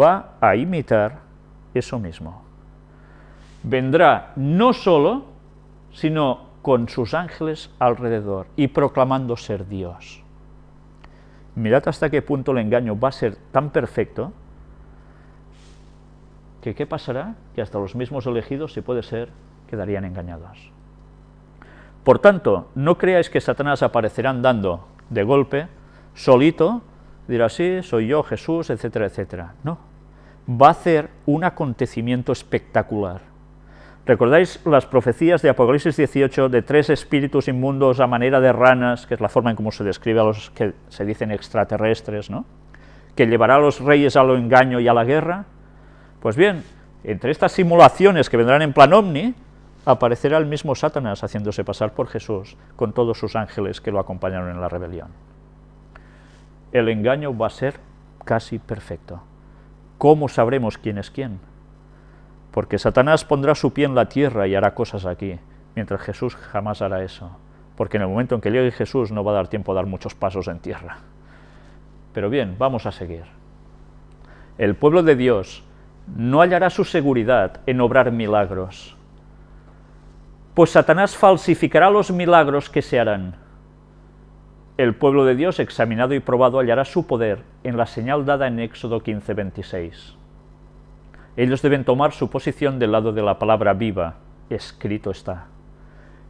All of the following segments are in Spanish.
va a imitar eso mismo. Vendrá no solo, sino con sus ángeles alrededor y proclamando ser Dios. Mirad hasta qué punto el engaño va a ser tan perfecto que ¿qué pasará? Que hasta los mismos elegidos, si puede ser, quedarían engañados. Por tanto, no creáis que Satanás aparecerá andando de golpe, solito, dirá, sí, soy yo, Jesús, etcétera, etcétera. No, va a hacer un acontecimiento espectacular. ¿Recordáis las profecías de Apocalipsis 18 de tres espíritus inmundos a manera de ranas, que es la forma en cómo se describe a los que se dicen extraterrestres, ¿no? que llevará a los reyes a lo engaño y a la guerra? Pues bien, entre estas simulaciones que vendrán en plan omni, aparecerá el mismo Satanás haciéndose pasar por Jesús con todos sus ángeles que lo acompañaron en la rebelión. El engaño va a ser casi perfecto. ¿Cómo sabremos quién es quién? Porque Satanás pondrá su pie en la tierra y hará cosas aquí, mientras Jesús jamás hará eso. Porque en el momento en que llegue Jesús no va a dar tiempo a dar muchos pasos en tierra. Pero bien, vamos a seguir. El pueblo de Dios no hallará su seguridad en obrar milagros, pues Satanás falsificará los milagros que se harán. El pueblo de Dios, examinado y probado, hallará su poder en la señal dada en Éxodo 15, 26. Ellos deben tomar su posición del lado de la palabra viva, escrito está.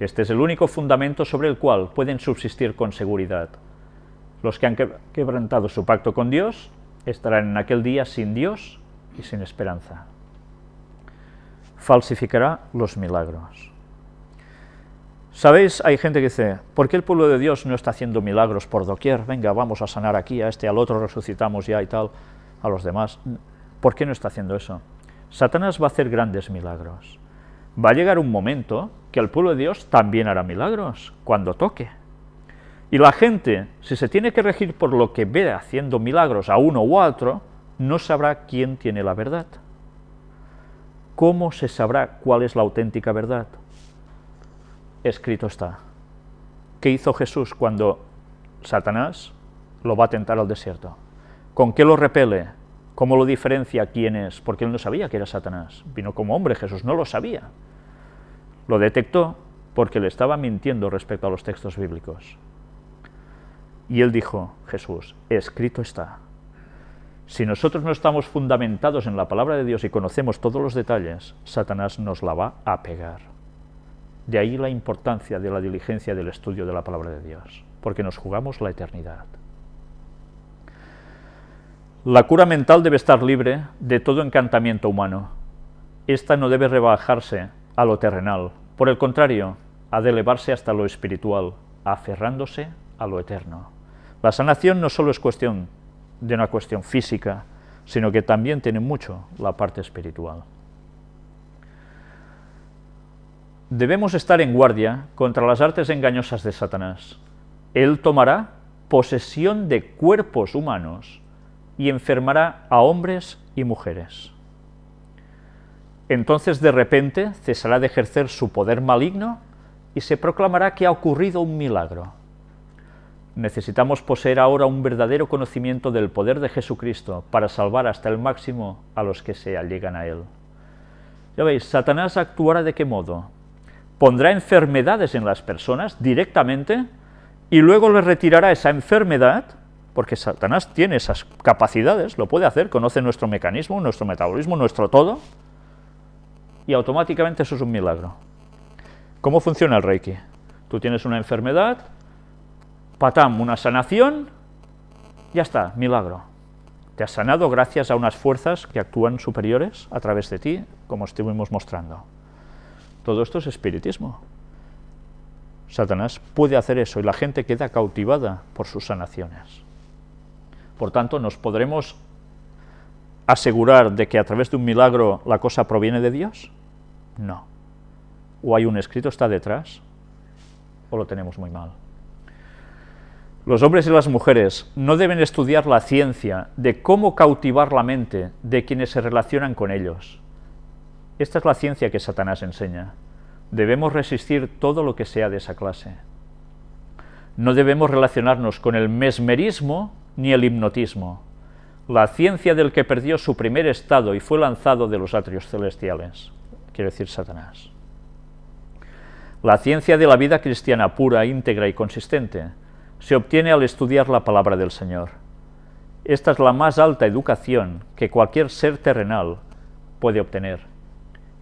Este es el único fundamento sobre el cual pueden subsistir con seguridad. Los que han quebrantado su pacto con Dios estarán en aquel día sin Dios y sin esperanza. Falsificará los milagros. ¿Sabéis? Hay gente que dice, ¿por qué el pueblo de Dios no está haciendo milagros por doquier? Venga, vamos a sanar aquí, a este, al otro resucitamos ya y tal, a los demás. ¿Por qué no está haciendo eso? Satanás va a hacer grandes milagros. Va a llegar un momento que el pueblo de Dios también hará milagros, cuando toque. Y la gente, si se tiene que regir por lo que ve haciendo milagros a uno u otro, no sabrá quién tiene la verdad. ¿Cómo se sabrá cuál es la auténtica verdad? Escrito está. ¿Qué hizo Jesús cuando Satanás lo va a tentar al desierto? ¿Con qué lo repele? ¿Cómo lo diferencia quién es? Porque él no sabía que era Satanás. Vino como hombre, Jesús no lo sabía. Lo detectó porque le estaba mintiendo respecto a los textos bíblicos. Y él dijo, Jesús, escrito está. Si nosotros no estamos fundamentados en la palabra de Dios y conocemos todos los detalles, Satanás nos la va a pegar. De ahí la importancia de la diligencia del estudio de la palabra de Dios, porque nos jugamos la eternidad. La cura mental debe estar libre de todo encantamiento humano. Esta no debe rebajarse a lo terrenal, por el contrario, ha de elevarse hasta lo espiritual, aferrándose a lo eterno. La sanación no solo es cuestión de una cuestión física, sino que también tiene mucho la parte espiritual. Debemos estar en guardia contra las artes engañosas de Satanás. Él tomará posesión de cuerpos humanos y enfermará a hombres y mujeres. Entonces de repente cesará de ejercer su poder maligno y se proclamará que ha ocurrido un milagro. Necesitamos poseer ahora un verdadero conocimiento del poder de Jesucristo para salvar hasta el máximo a los que se allegan a Él. Ya veis, Satanás actuará de qué modo? Pondrá enfermedades en las personas directamente y luego le retirará esa enfermedad, porque Satanás tiene esas capacidades, lo puede hacer, conoce nuestro mecanismo, nuestro metabolismo, nuestro todo, y automáticamente eso es un milagro. ¿Cómo funciona el Reiki? Tú tienes una enfermedad, patam, una sanación, ya está, milagro. Te has sanado gracias a unas fuerzas que actúan superiores a través de ti, como estuvimos mostrando. Todo esto es espiritismo. Satanás puede hacer eso y la gente queda cautivada por sus sanaciones. Por tanto, ¿nos podremos asegurar de que a través de un milagro la cosa proviene de Dios? No. O hay un escrito está detrás, o lo tenemos muy mal. Los hombres y las mujeres no deben estudiar la ciencia de cómo cautivar la mente de quienes se relacionan con ellos, esta es la ciencia que Satanás enseña. Debemos resistir todo lo que sea de esa clase. No debemos relacionarnos con el mesmerismo ni el hipnotismo. la ciencia del que perdió su primer estado y fue lanzado de los atrios celestiales, quiere decir Satanás. La ciencia de la vida cristiana pura, íntegra y consistente se obtiene al estudiar la palabra del Señor. Esta es la más alta educación que cualquier ser terrenal puede obtener.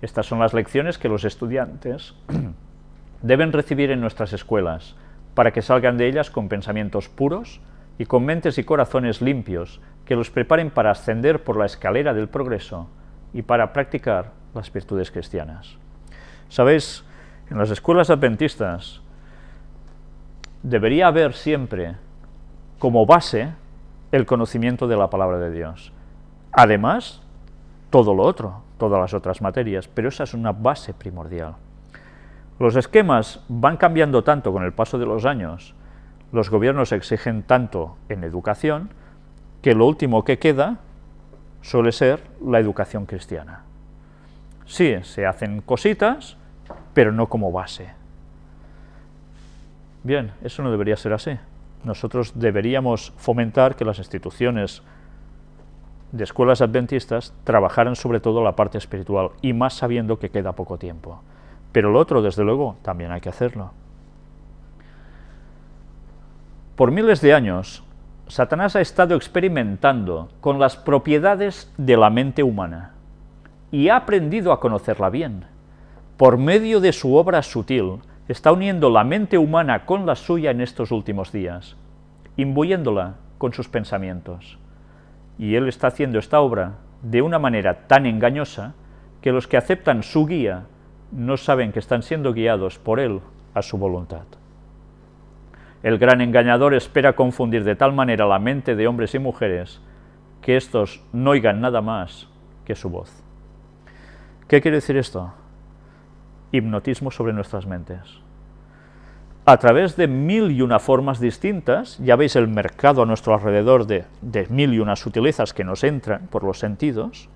Estas son las lecciones que los estudiantes deben recibir en nuestras escuelas, para que salgan de ellas con pensamientos puros y con mentes y corazones limpios que los preparen para ascender por la escalera del progreso y para practicar las virtudes cristianas. Sabéis, en las escuelas adventistas debería haber siempre como base el conocimiento de la palabra de Dios. Además, todo lo otro, todas las otras materias, pero esa es una base primordial. Los esquemas van cambiando tanto con el paso de los años, los gobiernos exigen tanto en educación, que lo último que queda suele ser la educación cristiana. Sí, se hacen cositas, pero no como base. Bien, eso no debería ser así. Nosotros deberíamos fomentar que las instituciones de escuelas adventistas trabajaran sobre todo la parte espiritual, y más sabiendo que queda poco tiempo. Pero lo otro, desde luego, también hay que hacerlo. Por miles de años, Satanás ha estado experimentando con las propiedades de la mente humana y ha aprendido a conocerla bien. Por medio de su obra sutil, está uniendo la mente humana con la suya en estos últimos días, imbuyéndola con sus pensamientos. Y él está haciendo esta obra de una manera tan engañosa que los que aceptan su guía no saben que están siendo guiados por él a su voluntad. El gran engañador espera confundir de tal manera la mente de hombres y mujeres que éstos no oigan nada más que su voz. ¿Qué quiere decir esto? Hipnotismo sobre nuestras mentes. A través de mil y una formas distintas, ya veis el mercado a nuestro alrededor de, mil y unas sutilezas que nos entran por los sentidos,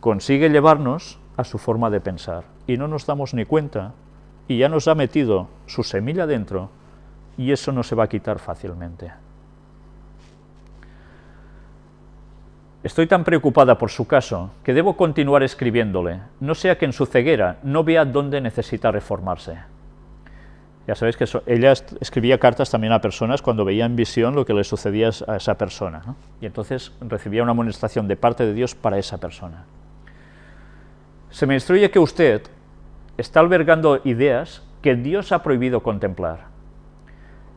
consigue llevarnos a su forma de pensar y no nos damos ni cuenta y ya nos ha metido su semilla dentro y eso no se va a quitar fácilmente. Estoy tan preocupada por su caso que debo continuar escribiéndole, no sea que en su ceguera no vea dónde necesita reformarse. Ya sabéis que ella escribía cartas también a personas cuando veía en visión lo que le sucedía a esa persona, y entonces recibía una amonestación de parte de Dios para esa persona. Se me instruye que usted está albergando ideas que Dios ha prohibido contemplar.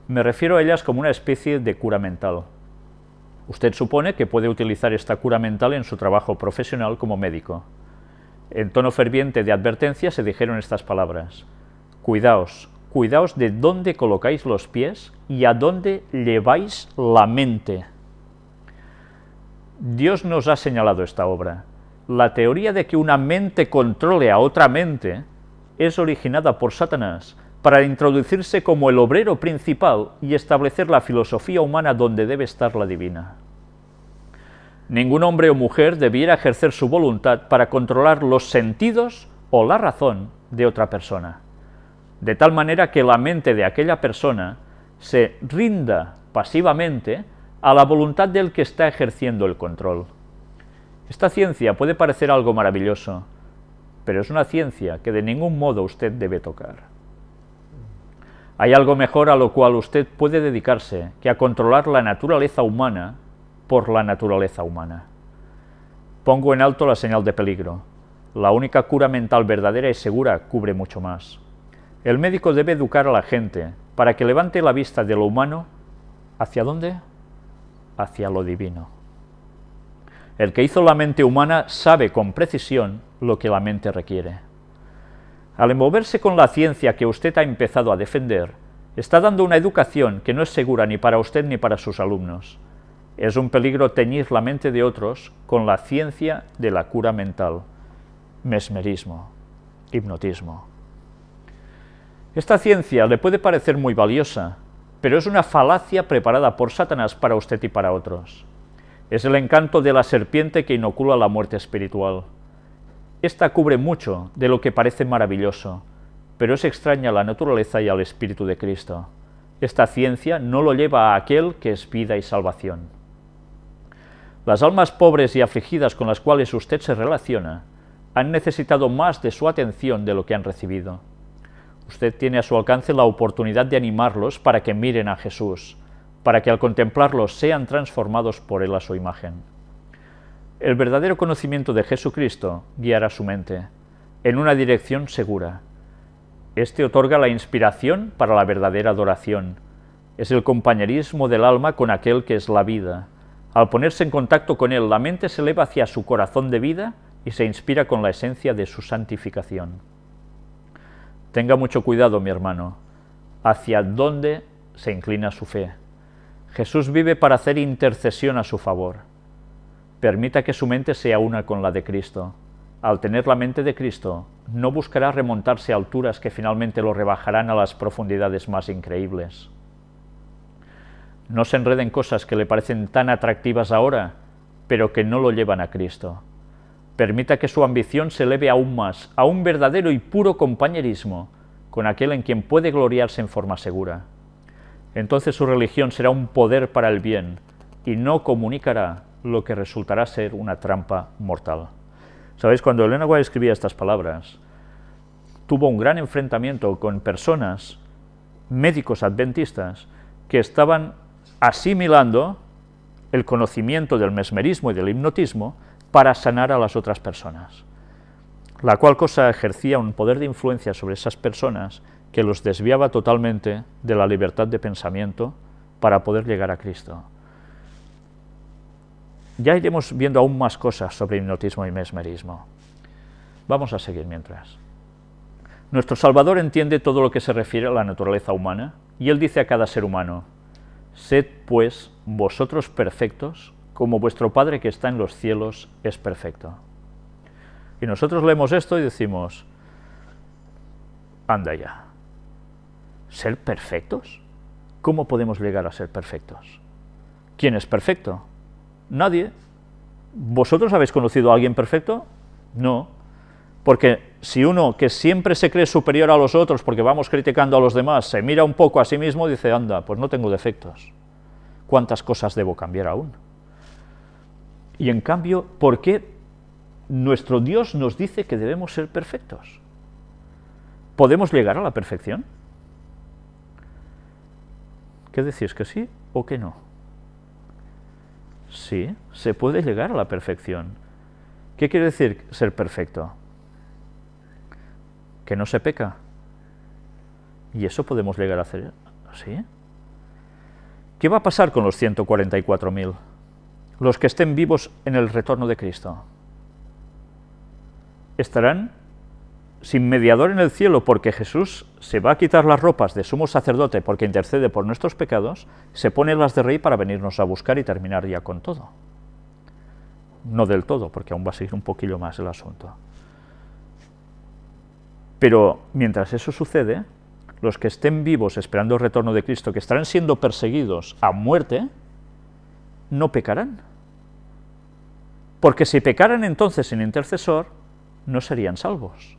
Me refiero a ellas como una especie de cura mental. Usted supone que puede utilizar esta cura mental en su trabajo profesional como médico. En tono ferviente de advertencia se dijeron estas palabras. Cuidaos, cuidaos de dónde colocáis los pies y a dónde lleváis la mente. Dios nos ha señalado esta obra. La teoría de que una mente controle a otra mente es originada por Satanás para introducirse como el obrero principal y establecer la filosofía humana donde debe estar la divina. Ningún hombre o mujer debiera ejercer su voluntad para controlar los sentidos o la razón de otra persona, de tal manera que la mente de aquella persona se rinda pasivamente a la voluntad del que está ejerciendo el control. Esta ciencia puede parecer algo maravilloso, pero es una ciencia que de ningún modo usted debe tocar. Hay algo mejor a lo cual usted puede dedicarse que a controlar la naturaleza humana por la naturaleza humana. Pongo en alto la señal de peligro. La única cura mental verdadera y segura cubre mucho más. El médico debe educar a la gente para que levante la vista de lo humano ¿hacia dónde? Hacia lo divino. El que hizo la mente humana sabe con precisión lo que la mente requiere. Al envolverse con la ciencia que usted ha empezado a defender, está dando una educación que no es segura ni para usted ni para sus alumnos. Es un peligro teñir la mente de otros con la ciencia de la cura mental, mesmerismo, hipnotismo. Esta ciencia le puede parecer muy valiosa, pero es una falacia preparada por Satanás para usted y para otros. Es el encanto de la serpiente que inocula la muerte espiritual. Esta cubre mucho de lo que parece maravilloso, pero es extraña a la naturaleza y al Espíritu de Cristo. Esta ciencia no lo lleva a aquel que es vida y salvación. Las almas pobres y afligidas con las cuales usted se relaciona han necesitado más de su atención de lo que han recibido. Usted tiene a su alcance la oportunidad de animarlos para que miren a Jesús, para que al contemplarlos sean transformados por Él a su imagen. El verdadero conocimiento de Jesucristo guiará su mente en una dirección segura. Este otorga la inspiración para la verdadera adoración. Es el compañerismo del alma con aquel que es la vida. Al ponerse en contacto con Él, la mente se eleva hacia su corazón de vida y se inspira con la esencia de su santificación. Tenga mucho cuidado, mi hermano, hacia dónde se inclina su fe. Jesús vive para hacer intercesión a su favor. Permita que su mente sea una con la de Cristo. Al tener la mente de Cristo, no buscará remontarse a alturas que finalmente lo rebajarán a las profundidades más increíbles. No se enreden cosas que le parecen tan atractivas ahora, pero que no lo llevan a Cristo. Permita que su ambición se eleve aún más, a un verdadero y puro compañerismo con aquel en quien puede gloriarse en forma segura. Entonces su religión será un poder para el bien y no comunicará lo que resultará ser una trampa mortal. Sabéis, cuando Elena White escribía estas palabras, tuvo un gran enfrentamiento con personas, médicos adventistas, que estaban asimilando el conocimiento del mesmerismo y del hipnotismo para sanar a las otras personas, la cual cosa ejercía un poder de influencia sobre esas personas que los desviaba totalmente de la libertad de pensamiento para poder llegar a Cristo. Ya iremos viendo aún más cosas sobre hipnotismo y mesmerismo. Vamos a seguir mientras. Nuestro Salvador entiende todo lo que se refiere a la naturaleza humana, y Él dice a cada ser humano, Sed, pues, vosotros perfectos, como vuestro Padre que está en los cielos es perfecto. Y nosotros leemos esto y decimos, anda ya, ¿ser perfectos? ¿Cómo podemos llegar a ser perfectos? ¿Quién es perfecto? Nadie. ¿Vosotros habéis conocido a alguien perfecto? No. Porque si uno que siempre se cree superior a los otros porque vamos criticando a los demás, se mira un poco a sí mismo y dice, anda, pues no tengo defectos. ¿Cuántas cosas debo cambiar aún? Y en cambio, ¿por qué nuestro Dios nos dice que debemos ser perfectos? ¿Podemos llegar a la perfección? ¿Qué decís, que sí o que no? Sí, se puede llegar a la perfección. ¿Qué quiere decir ser perfecto? Que no se peca. Y eso podemos llegar a hacer, ¿sí? ¿Qué va a pasar con los 144.000? Los que estén vivos en el retorno de Cristo. Estarán sin mediador en el cielo, porque Jesús se va a quitar las ropas de sumo sacerdote porque intercede por nuestros pecados, se pone las de rey para venirnos a buscar y terminar ya con todo. No del todo, porque aún va a seguir un poquillo más el asunto. Pero mientras eso sucede, los que estén vivos esperando el retorno de Cristo, que estarán siendo perseguidos a muerte, no pecarán. Porque si pecaran entonces sin intercesor, no serían salvos.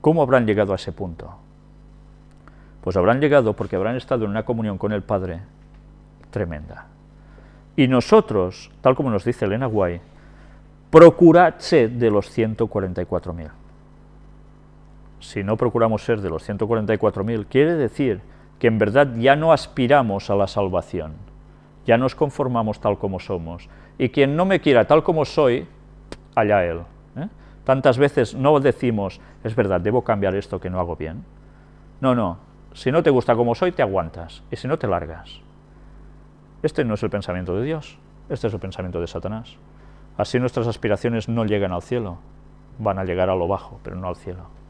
¿Cómo habrán llegado a ese punto? Pues habrán llegado porque habrán estado en una comunión con el Padre tremenda. Y nosotros, tal como nos dice Elena Guay, procurad ser de los 144.000. Si no procuramos ser de los 144.000, quiere decir que en verdad ya no aspiramos a la salvación, ya nos conformamos tal como somos, y quien no me quiera tal como soy, allá él. ¿eh? Tantas veces no decimos, es verdad, debo cambiar esto que no hago bien. No, no, si no te gusta como soy, te aguantas, y si no, te largas. Este no es el pensamiento de Dios, este es el pensamiento de Satanás. Así nuestras aspiraciones no llegan al cielo, van a llegar a lo bajo, pero no al cielo.